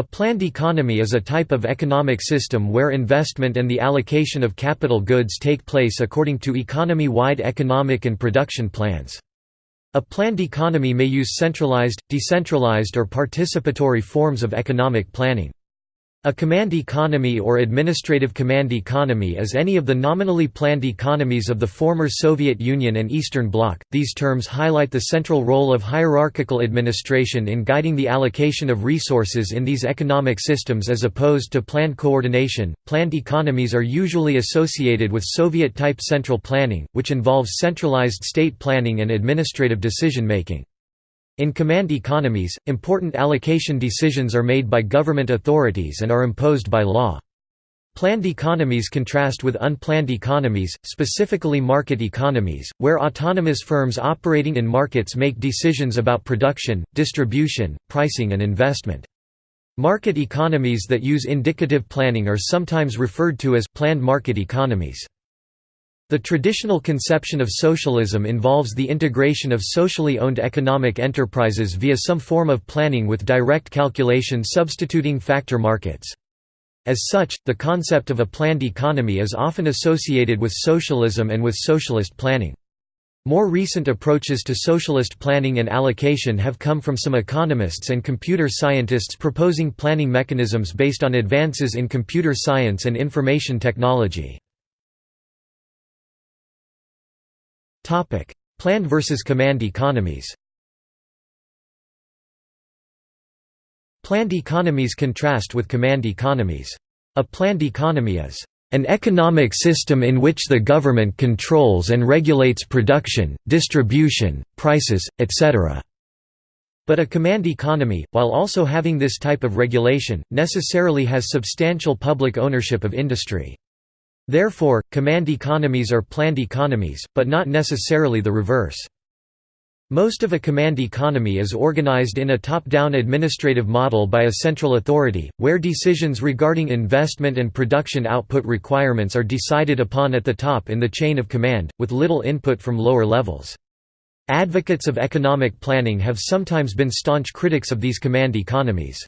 A planned economy is a type of economic system where investment and the allocation of capital goods take place according to economy-wide economic and production plans. A planned economy may use centralized, decentralized or participatory forms of economic planning. A command economy or administrative command economy is any of the nominally planned economies of the former Soviet Union and Eastern Bloc. These terms highlight the central role of hierarchical administration in guiding the allocation of resources in these economic systems as opposed to planned coordination. Planned economies are usually associated with Soviet type central planning, which involves centralized state planning and administrative decision making. In command economies, important allocation decisions are made by government authorities and are imposed by law. Planned economies contrast with unplanned economies, specifically market economies, where autonomous firms operating in markets make decisions about production, distribution, pricing and investment. Market economies that use indicative planning are sometimes referred to as planned market economies. The traditional conception of socialism involves the integration of socially owned economic enterprises via some form of planning with direct calculation substituting factor markets. As such, the concept of a planned economy is often associated with socialism and with socialist planning. More recent approaches to socialist planning and allocation have come from some economists and computer scientists proposing planning mechanisms based on advances in computer science and information technology. Planned versus command economies Planned economies contrast with command economies. A planned economy is an economic system in which the government controls and regulates production, distribution, prices, etc. But a command economy, while also having this type of regulation, necessarily has substantial public ownership of industry. Therefore, command economies are planned economies, but not necessarily the reverse. Most of a command economy is organized in a top-down administrative model by a central authority, where decisions regarding investment and production output requirements are decided upon at the top in the chain of command, with little input from lower levels. Advocates of economic planning have sometimes been staunch critics of these command economies.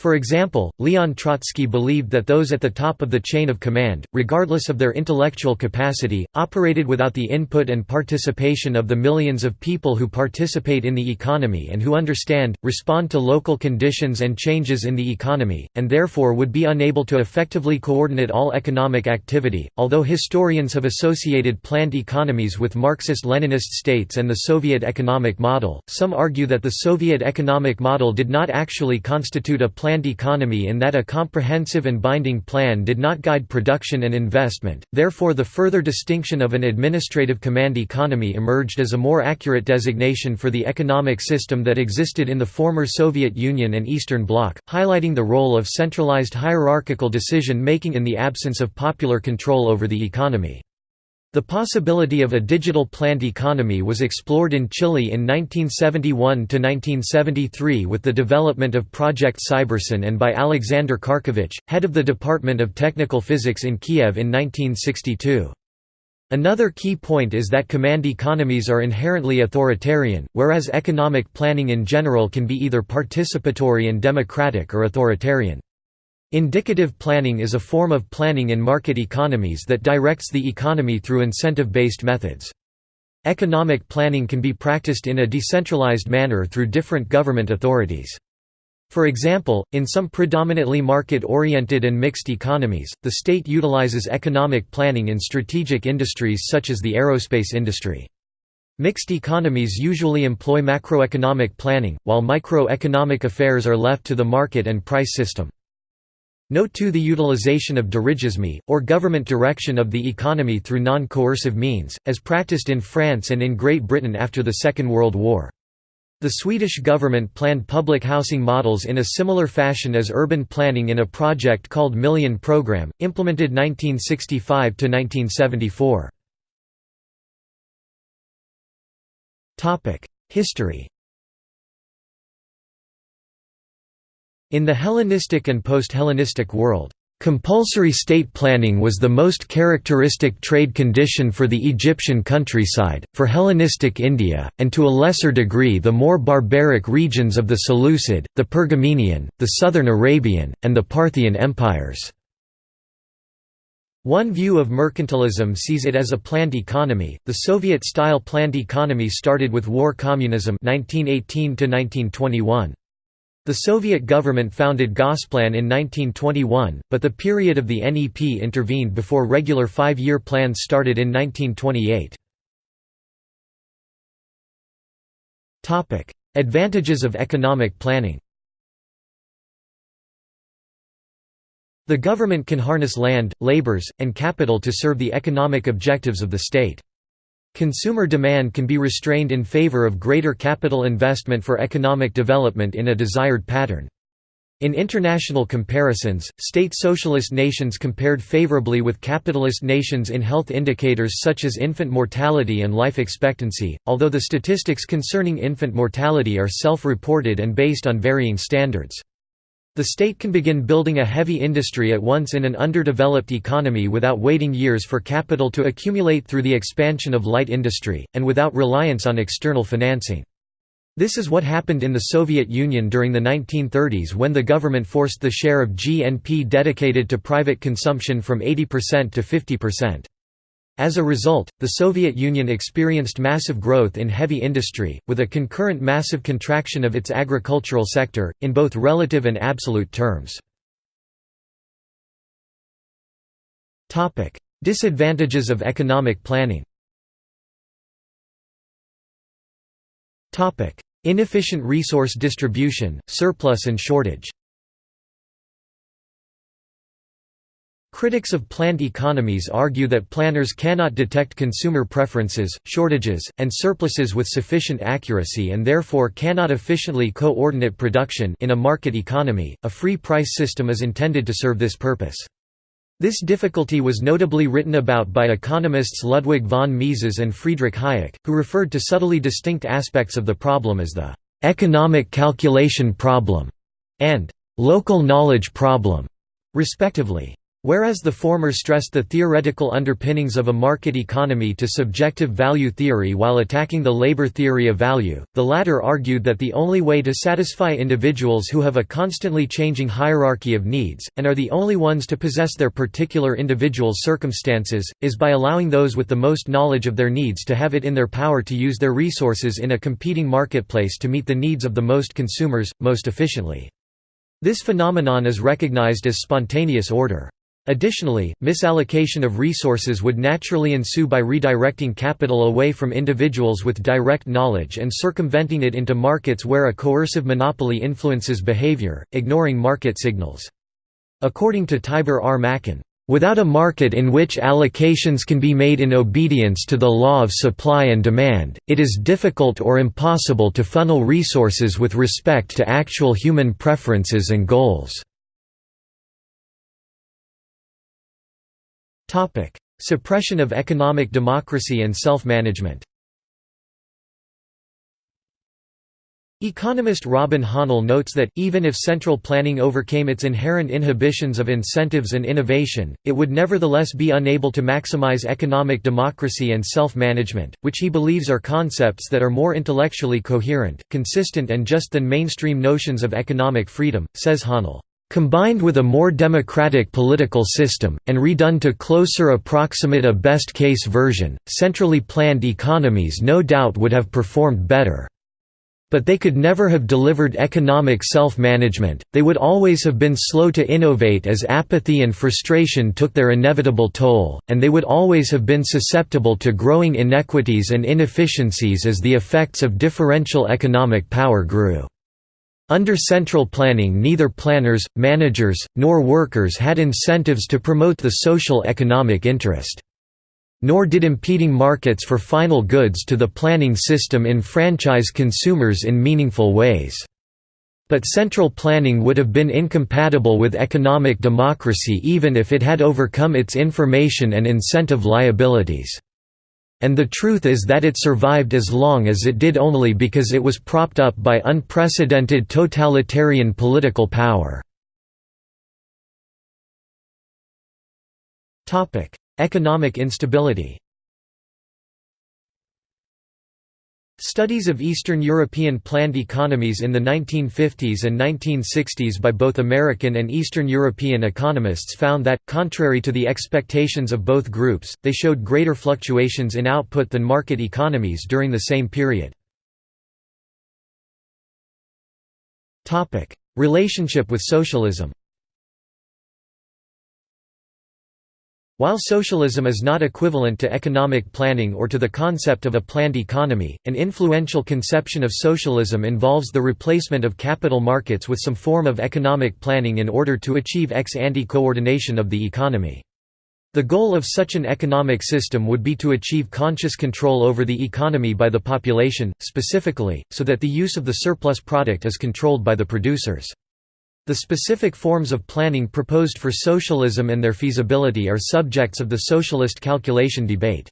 For example, Leon Trotsky believed that those at the top of the chain of command, regardless of their intellectual capacity, operated without the input and participation of the millions of people who participate in the economy and who understand, respond to local conditions and changes in the economy, and therefore would be unable to effectively coordinate all economic activity. Although historians have associated planned economies with Marxist-Leninist states and the Soviet economic model, some argue that the Soviet economic model did not actually constitute a planned planned economy in that a comprehensive and binding plan did not guide production and investment, therefore the further distinction of an administrative command economy emerged as a more accurate designation for the economic system that existed in the former Soviet Union and Eastern Bloc, highlighting the role of centralized hierarchical decision-making in the absence of popular control over the economy. The possibility of a digital planned economy was explored in Chile in 1971–1973 with the development of Project Cybersyn and by Alexander Kharkevich, head of the Department of Technical Physics in Kiev in 1962. Another key point is that command economies are inherently authoritarian, whereas economic planning in general can be either participatory and democratic or authoritarian. Indicative planning is a form of planning in market economies that directs the economy through incentive-based methods. Economic planning can be practiced in a decentralized manner through different government authorities. For example, in some predominantly market-oriented and mixed economies, the state utilizes economic planning in strategic industries such as the aerospace industry. Mixed economies usually employ macroeconomic planning, while microeconomic affairs are left to the market and price system. Note too the utilization of dirigisme, or government direction of the economy through non-coercive means, as practiced in France and in Great Britain after the Second World War. The Swedish government planned public housing models in a similar fashion as urban planning in a project called Million Programme, implemented 1965–1974. History In the Hellenistic and post-Hellenistic world, Compulsory state planning was the most characteristic trade condition for the Egyptian countryside, for Hellenistic India, and to a lesser degree the more barbaric regions of the Seleucid, the Pergamenian, the southern Arabian, and the Parthian empires. One view of mercantilism sees it as a planned economy. The Soviet-style planned economy started with war communism 1918 to 1921. The Soviet government founded Gosplan in 1921, but the period of the NEP intervened before regular five-year plans started in 1928. Advantages of economic planning The government can harness land, labors, and capital to serve the economic objectives of the state. Consumer demand can be restrained in favor of greater capital investment for economic development in a desired pattern. In international comparisons, state socialist nations compared favorably with capitalist nations in health indicators such as infant mortality and life expectancy, although the statistics concerning infant mortality are self-reported and based on varying standards. The state can begin building a heavy industry at once in an underdeveloped economy without waiting years for capital to accumulate through the expansion of light industry, and without reliance on external financing. This is what happened in the Soviet Union during the 1930s when the government forced the share of GNP dedicated to private consumption from 80% to 50%. As a result, the Soviet Union experienced massive growth in heavy industry, with a concurrent massive contraction of its agricultural sector, in both relative and absolute terms. Disadvantages of economic planning Inefficient resource distribution, surplus and shortage Critics of planned economies argue that planners cannot detect consumer preferences, shortages, and surpluses with sufficient accuracy and therefore cannot efficiently coordinate production in a market economy. A free price system is intended to serve this purpose. This difficulty was notably written about by economists Ludwig von Mises and Friedrich Hayek, who referred to subtly distinct aspects of the problem as the economic calculation problem and local knowledge problem, respectively. Whereas the former stressed the theoretical underpinnings of a market economy to subjective value theory while attacking the labor theory of value, the latter argued that the only way to satisfy individuals who have a constantly changing hierarchy of needs, and are the only ones to possess their particular individual circumstances, is by allowing those with the most knowledge of their needs to have it in their power to use their resources in a competing marketplace to meet the needs of the most consumers, most efficiently. This phenomenon is recognized as spontaneous order. Additionally, misallocation of resources would naturally ensue by redirecting capital away from individuals with direct knowledge and circumventing it into markets where a coercive monopoly influences behavior, ignoring market signals. According to Tibor R. Machan, Without a market in which allocations can be made in obedience to the law of supply and demand, it is difficult or impossible to funnel resources with respect to actual human preferences and goals. Suppression of economic democracy and self-management Economist Robin Hahnel notes that, even if central planning overcame its inherent inhibitions of incentives and innovation, it would nevertheless be unable to maximize economic democracy and self-management, which he believes are concepts that are more intellectually coherent, consistent and just than mainstream notions of economic freedom, says Hahnel. Combined with a more democratic political system, and redone to closer approximate a best-case version, centrally planned economies no doubt would have performed better. But they could never have delivered economic self-management, they would always have been slow to innovate as apathy and frustration took their inevitable toll, and they would always have been susceptible to growing inequities and inefficiencies as the effects of differential economic power grew. Under central planning neither planners, managers, nor workers had incentives to promote the social economic interest. Nor did impeding markets for final goods to the planning system enfranchise consumers in meaningful ways. But central planning would have been incompatible with economic democracy even if it had overcome its information and incentive liabilities. And the truth is that it survived as long as it did only because it was propped up by unprecedented totalitarian political power. Economic instability Studies of Eastern European planned economies in the 1950s and 1960s by both American and Eastern European economists found that, contrary to the expectations of both groups, they showed greater fluctuations in output than market economies during the same period. Relationship with socialism While socialism is not equivalent to economic planning or to the concept of a planned economy, an influential conception of socialism involves the replacement of capital markets with some form of economic planning in order to achieve ex-ante coordination of the economy. The goal of such an economic system would be to achieve conscious control over the economy by the population, specifically, so that the use of the surplus product is controlled by the producers. The specific forms of planning proposed for socialism and their feasibility are subjects of the socialist calculation debate.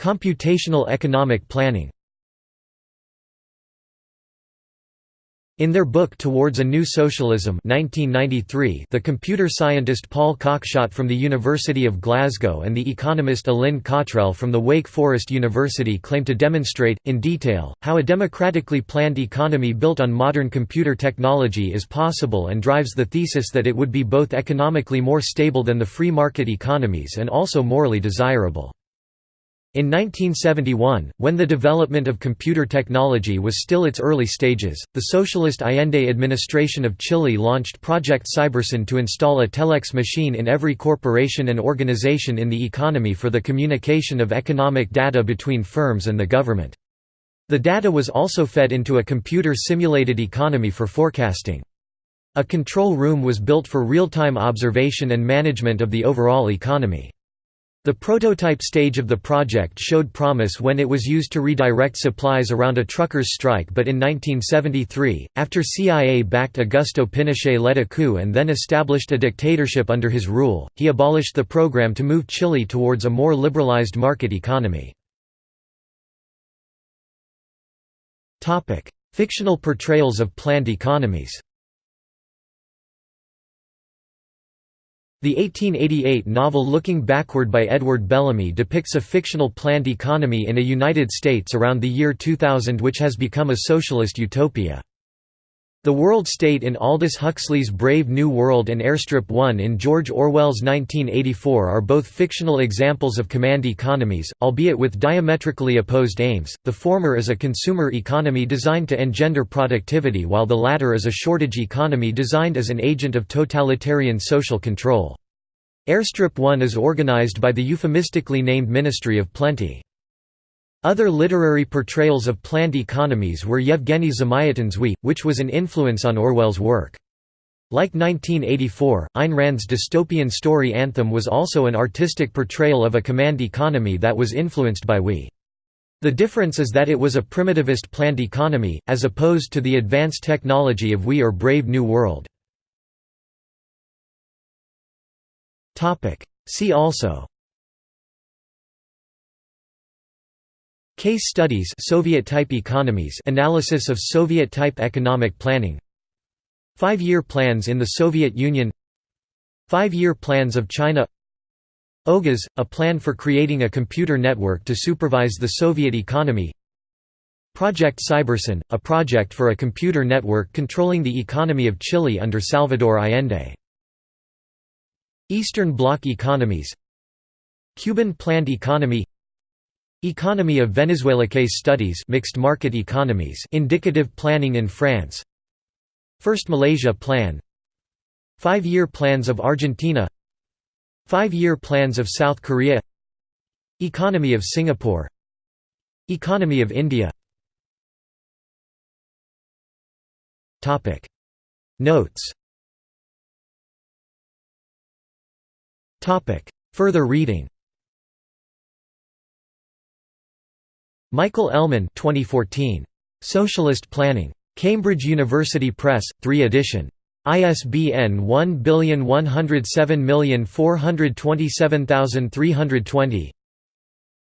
Computational economic planning In their book Towards a New Socialism 1993, the computer scientist Paul Cockshott from the University of Glasgow and the economist Allin Cottrell from the Wake Forest University claim to demonstrate, in detail, how a democratically planned economy built on modern computer technology is possible and drives the thesis that it would be both economically more stable than the free market economies and also morally desirable. In 1971, when the development of computer technology was still its early stages, the Socialist Allende administration of Chile launched Project Cybersyn to install a telex machine in every corporation and organization in the economy for the communication of economic data between firms and the government. The data was also fed into a computer-simulated economy for forecasting. A control room was built for real-time observation and management of the overall economy. The prototype stage of the project showed promise when it was used to redirect supplies around a truckers' strike but in 1973, after CIA-backed Augusto Pinochet led a coup and then established a dictatorship under his rule, he abolished the program to move Chile towards a more liberalized market economy. Fictional portrayals of planned economies The 1888 novel Looking Backward by Edward Bellamy depicts a fictional planned economy in a United States around the year 2000 which has become a socialist utopia. The World State in Aldous Huxley's Brave New World and Airstrip 1 in George Orwell's 1984 are both fictional examples of command economies, albeit with diametrically opposed aims. The former is a consumer economy designed to engender productivity while the latter is a shortage economy designed as an agent of totalitarian social control. Airstrip 1 is organized by the euphemistically named Ministry of Plenty. Other literary portrayals of planned economies were Yevgeny Zamyatin's We, which was an influence on Orwell's work. Like 1984, Ayn Rand's dystopian story Anthem was also an artistic portrayal of a command economy that was influenced by We. The difference is that it was a primitivist planned economy, as opposed to the advanced technology of We or Brave New World. See also Case studies Soviet-type economies analysis of Soviet-type economic planning. Five-year plans in the Soviet Union. Five-year plans of China. OGAS, a plan for creating a computer network to supervise the Soviet economy. Project Cybersyn, a project for a computer network controlling the economy of Chile under Salvador Allende. Eastern Bloc economies. Cuban planned economy Economy of Venezuela case studies mixed market economies indicative planning in France. First Malaysia Plan. Five-year plans of Argentina. Five-year plans of South Korea. Economy of Singapore. Economy of India. Notes. Further reading Michael Ellman 2014. Socialist Planning. Cambridge University Press, 3 edition. ISBN 1107427320.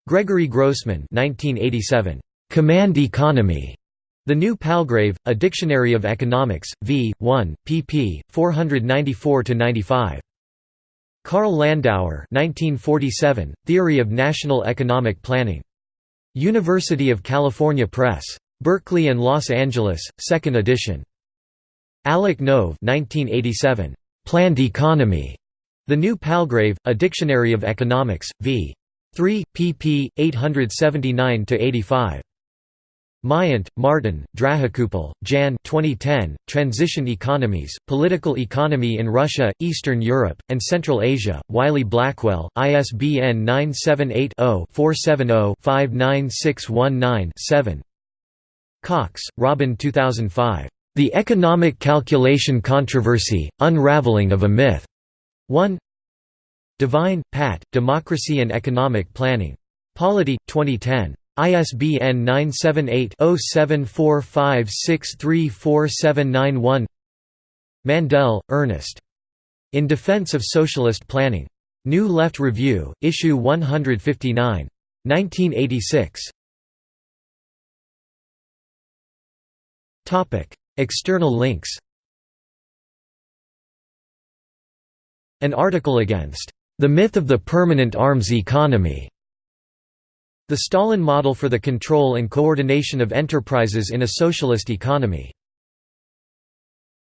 Gregory Grossman 1987. Command Economy. The New Palgrave, A Dictionary of Economics, v. 1, pp. 494–95. Carl Landauer 1947, Theory of National Economic Planning. University of California Press. Berkeley and Los Angeles, 2nd edition. Alec Nove 1987, Planned Economy. The New Palgrave, A Dictionary of Economics, v. 3, pp. 879–85. Myant, Martin, Drahokoupil, Jan 2010, Transition Economies, Political Economy in Russia, Eastern Europe, and Central Asia, Wiley-Blackwell, ISBN 978-0-470-59619-7 Cox, Robin 2005. The Economic Calculation Controversy, Unraveling of a Myth. 1 Devine, Pat, Democracy and Economic Planning. Polity, 2010. ISBN 978-0745634791 Mandel, Ernest. In Defense of Socialist Planning. New Left Review, Issue 159. 1986. External links An article against the myth of the permanent arms economy the Stalin model for the control and coordination of enterprises in a socialist economy